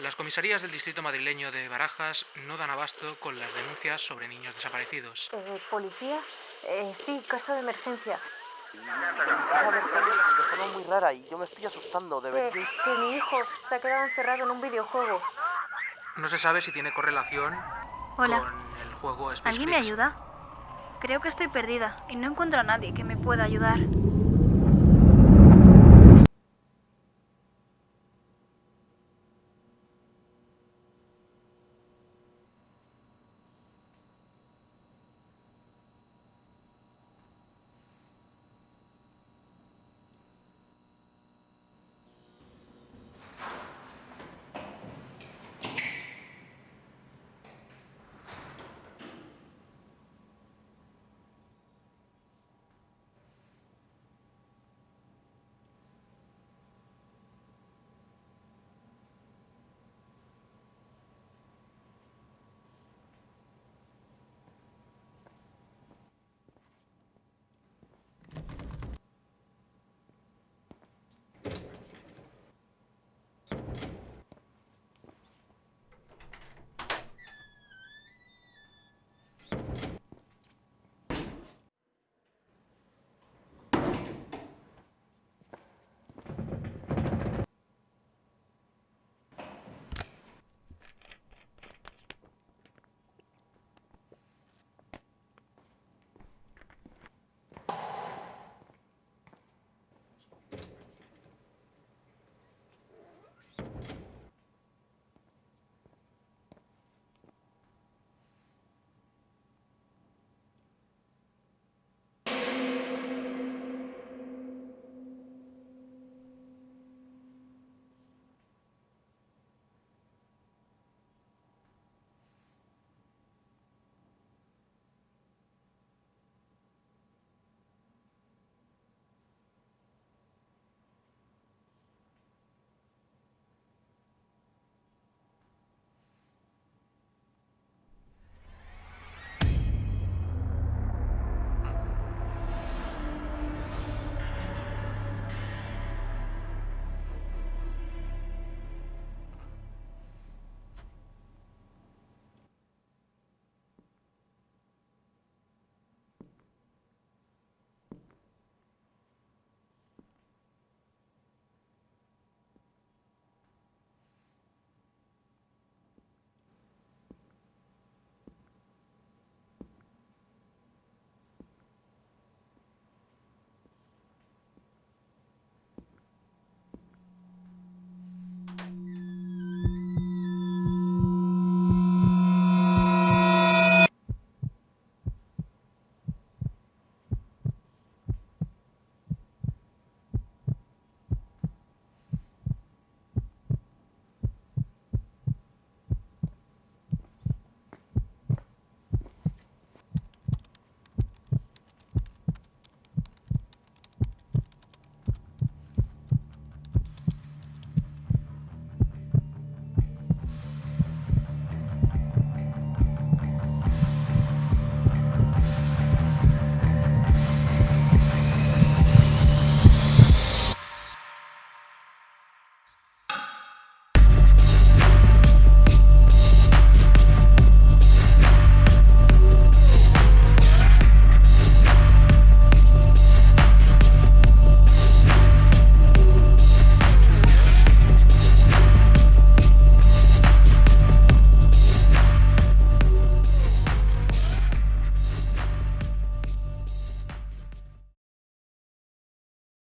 Las comisarías del distrito madrileño de Barajas no dan abasto con las denuncias sobre niños desaparecidos. Eh, ¿Policía? Eh, sí, caso de emergencia. Empieza a muy rara y yo me estoy asustando, Que, deberíais... Eh, que mi hijo se ha quedado encerrado en un videojuego. No se sabe si tiene correlación Hola. con el juego Space ¿Alguien me ayuda? Creo que estoy perdida y no encuentro a nadie que me pueda ayudar.